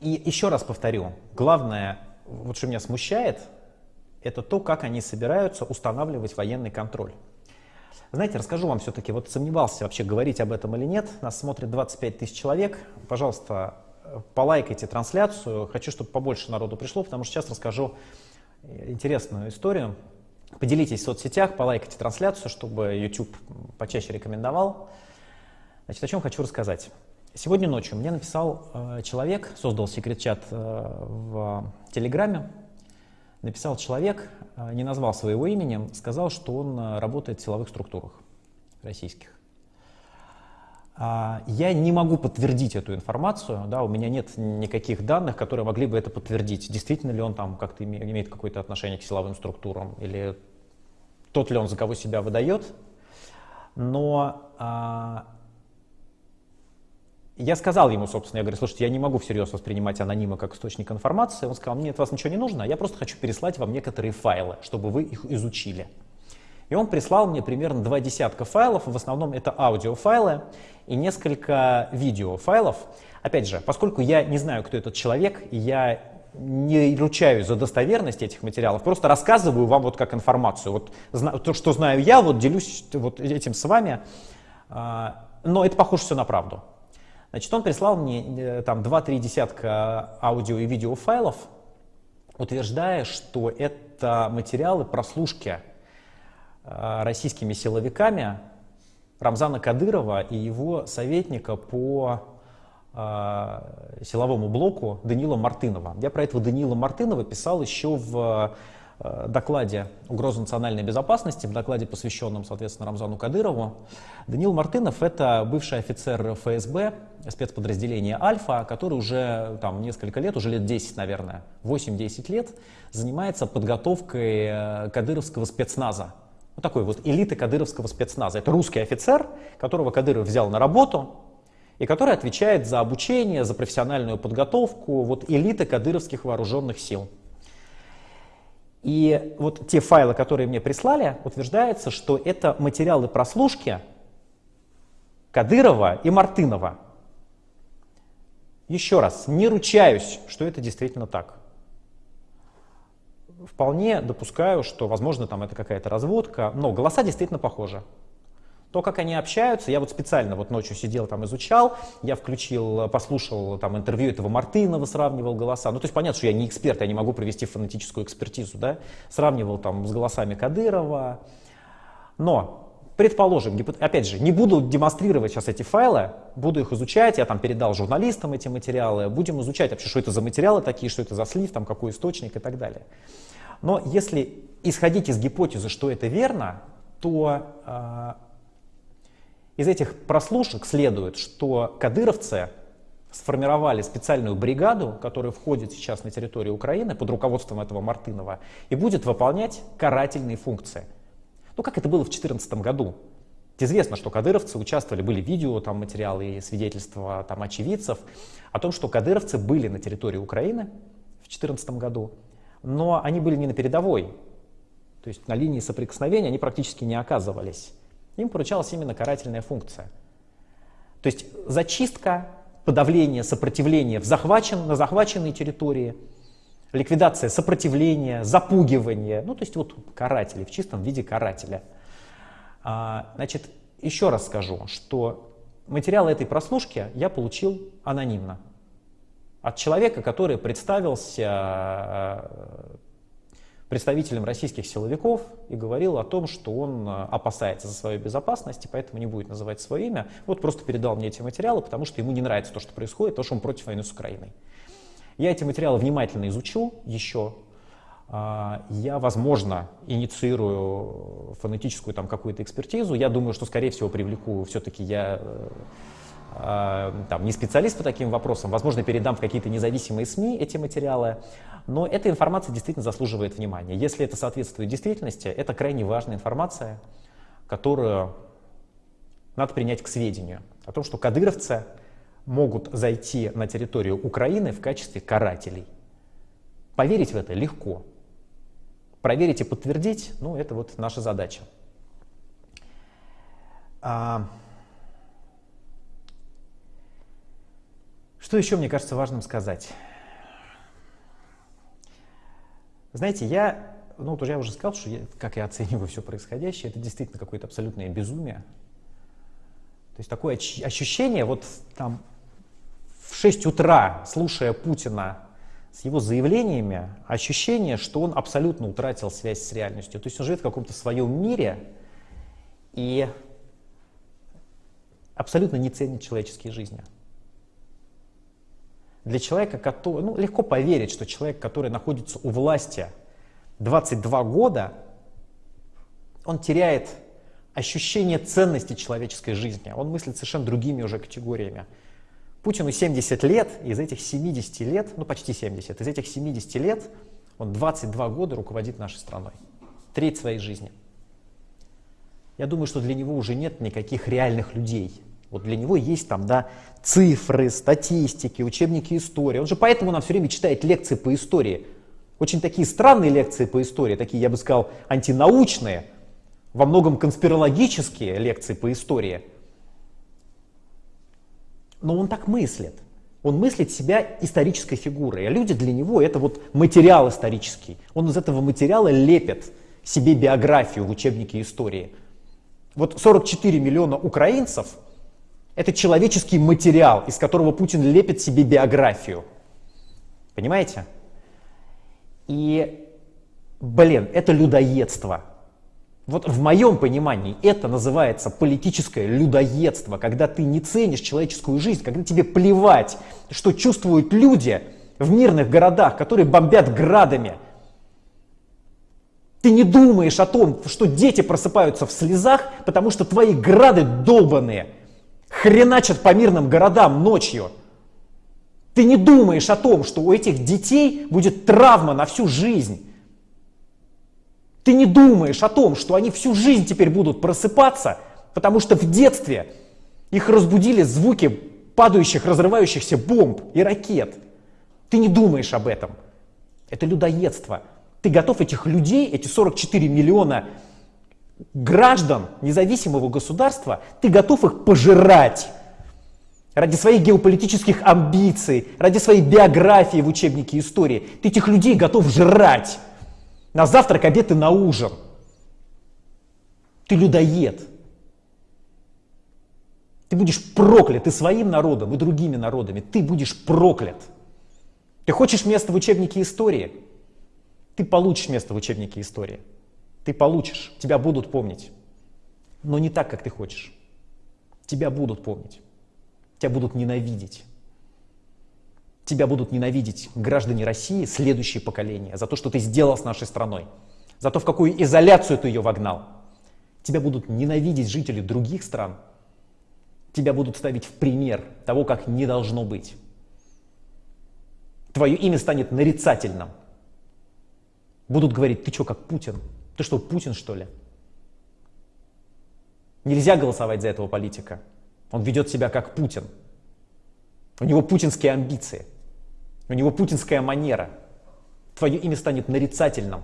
И еще раз повторю, главное, вот что меня смущает, это то, как они собираются устанавливать военный контроль. Знаете, расскажу вам все-таки, вот сомневался вообще говорить об этом или нет. Нас смотрит 25 тысяч человек. Пожалуйста, полайкайте трансляцию. Хочу, чтобы побольше народу пришло, потому что сейчас расскажу интересную историю. Поделитесь в соцсетях, полайкайте трансляцию, чтобы YouTube почаще рекомендовал. Значит, о чем хочу рассказать. Сегодня ночью мне написал э, человек, создал секрет-чат э, в Телеграме, написал человек, э, не назвал своего имени, сказал, что он э, работает в силовых структурах российских. А, я не могу подтвердить эту информацию, да, у меня нет никаких данных, которые могли бы это подтвердить. Действительно ли он там как-то имеет какое-то отношение к силовым структурам, или тот ли он, за кого себя выдает. Но а, я сказал ему, собственно, я говорю, слушайте, я не могу всерьез воспринимать анонимы как источник информации. Он сказал, мне от вас ничего не нужно, я просто хочу переслать вам некоторые файлы, чтобы вы их изучили. И он прислал мне примерно два десятка файлов, в основном это аудиофайлы и несколько видеофайлов. Опять же, поскольку я не знаю, кто этот человек, и я не ручаюсь за достоверность этих материалов, просто рассказываю вам вот как информацию. Вот то, что знаю я, вот делюсь вот этим с вами, а, но это похоже все на правду. Значит, он прислал мне э, там 2-3 десятка аудио и видео файлов, утверждая, что это материалы прослушки э, российскими силовиками Рамзана Кадырова и его советника по э, силовому блоку Данила Мартынова. Я про этого Данила Мартынова писал еще в Э, докладе «Угроза национальной безопасности», в докладе, посвященном, соответственно, Рамзану Кадырову. Данил Мартынов — это бывший офицер ФСБ, спецподразделения «Альфа», который уже там несколько лет, уже лет 10, наверное, 8-10 лет, занимается подготовкой э, кадыровского спецназа. Вот такой вот элиты кадыровского спецназа. Это русский офицер, которого Кадыров взял на работу, и который отвечает за обучение, за профессиональную подготовку вот элиты кадыровских вооруженных сил. И вот те файлы, которые мне прислали, утверждается, что это материалы прослушки Кадырова и Мартынова. Еще раз, не ручаюсь, что это действительно так. Вполне допускаю, что, возможно, там это какая-то разводка, но голоса действительно похожи. То, как они общаются, я вот специально вот ночью сидел там изучал, я включил, послушал там интервью этого Мартынова, сравнивал голоса. Ну, то есть понятно, что я не эксперт, я не могу провести фонетическую экспертизу, да, сравнивал там с голосами Кадырова. Но, предположим, опять же, не буду демонстрировать сейчас эти файлы, буду их изучать, я там передал журналистам эти материалы, будем изучать вообще, что это за материалы такие, что это за слив, там какой источник и так далее. Но если исходить из гипотезы, что это верно, то а, из этих прослушек следует, что кадыровцы сформировали специальную бригаду, которая входит сейчас на территорию Украины под руководством этого Мартынова и будет выполнять карательные функции. Ну, как это было в 2014 году. Известно, что кадыровцы участвовали, были видео, там материалы и свидетельства там, очевидцев о том, что кадыровцы были на территории Украины в 2014 году, но они были не на передовой, то есть на линии соприкосновения они практически не оказывались им поручалась именно карательная функция. То есть зачистка, подавление сопротивления в захвачен, на захваченной территории, ликвидация сопротивления, запугивание, ну то есть вот каратели, в чистом виде карателя. А, значит, еще раз скажу, что материалы этой прослушки я получил анонимно. От человека, который представился представителем российских силовиков и говорил о том, что он э, опасается за свою безопасность, и поэтому не будет называть свое имя. Вот просто передал мне эти материалы, потому что ему не нравится то, что происходит, то, что он против войны с Украиной. Я эти материалы внимательно изучу еще. А, я, возможно, инициирую фонетическую там какую-то экспертизу. Я думаю, что, скорее всего, привлеку все-таки я э, там, не специалист по таким вопросам, возможно, передам в какие-то независимые СМИ эти материалы, но эта информация действительно заслуживает внимания. Если это соответствует действительности, это крайне важная информация, которую надо принять к сведению. О том, что кадыровцы могут зайти на территорию Украины в качестве карателей. Поверить в это легко. Проверить и подтвердить, ну, это вот наша задача. Что еще мне кажется важным сказать? Знаете, я, ну, вот я уже сказал, что я, как я оцениваю все происходящее, это действительно какое-то абсолютное безумие. То есть такое ощущение, вот там в 6 утра, слушая Путина с его заявлениями, ощущение, что он абсолютно утратил связь с реальностью. То есть он живет в каком-то своем мире и абсолютно не ценит человеческие жизни. Для человека, который, ну, легко поверить, что человек, который находится у власти 22 года, он теряет ощущение ценности человеческой жизни. Он мыслит совершенно другими уже категориями. Путину 70 лет, из этих 70 лет, ну почти 70, из этих 70 лет он 22 года руководит нашей страной. Треть своей жизни. Я думаю, что для него уже нет никаких реальных людей. Вот для него есть там, да, цифры, статистики, учебники истории. Он же поэтому нам все время читает лекции по истории. Очень такие странные лекции по истории, такие, я бы сказал, антинаучные, во многом конспирологические лекции по истории. Но он так мыслит. Он мыслит себя исторической фигурой, а люди для него это вот материал исторический. Он из этого материала лепит себе биографию в учебнике истории. Вот 44 миллиона украинцев – это человеческий материал, из которого Путин лепит себе биографию. Понимаете? И, блин, это людоедство. Вот в моем понимании это называется политическое людоедство, когда ты не ценишь человеческую жизнь, когда тебе плевать, что чувствуют люди в мирных городах, которые бомбят градами. Ты не думаешь о том, что дети просыпаются в слезах, потому что твои грады долбанные – хреначат по мирным городам ночью. Ты не думаешь о том, что у этих детей будет травма на всю жизнь. Ты не думаешь о том, что они всю жизнь теперь будут просыпаться, потому что в детстве их разбудили звуки падающих, разрывающихся бомб и ракет. Ты не думаешь об этом. Это людоедство. Ты готов этих людей, эти 44 миллиона граждан независимого государства, ты готов их пожирать ради своих геополитических амбиций, ради своей биографии в учебнике истории. Ты этих людей готов жрать на завтрак, обед и на ужин. Ты людоед. Ты будешь проклят и своим народом, и другими народами. Ты будешь проклят. Ты хочешь место в учебнике истории? Ты получишь место в учебнике истории. Ты получишь, тебя будут помнить. Но не так, как ты хочешь. Тебя будут помнить. Тебя будут ненавидеть. Тебя будут ненавидеть граждане России, следующее поколение, за то, что ты сделал с нашей страной, за то, в какую изоляцию ты ее вогнал. Тебя будут ненавидеть жители других стран. Тебя будут ставить в пример того, как не должно быть. Твое имя станет нарицательным. Будут говорить, ты что, как Путин? Ты что, Путин, что ли? Нельзя голосовать за этого политика. Он ведет себя как Путин. У него путинские амбиции. У него путинская манера. Твое имя станет нарицательным.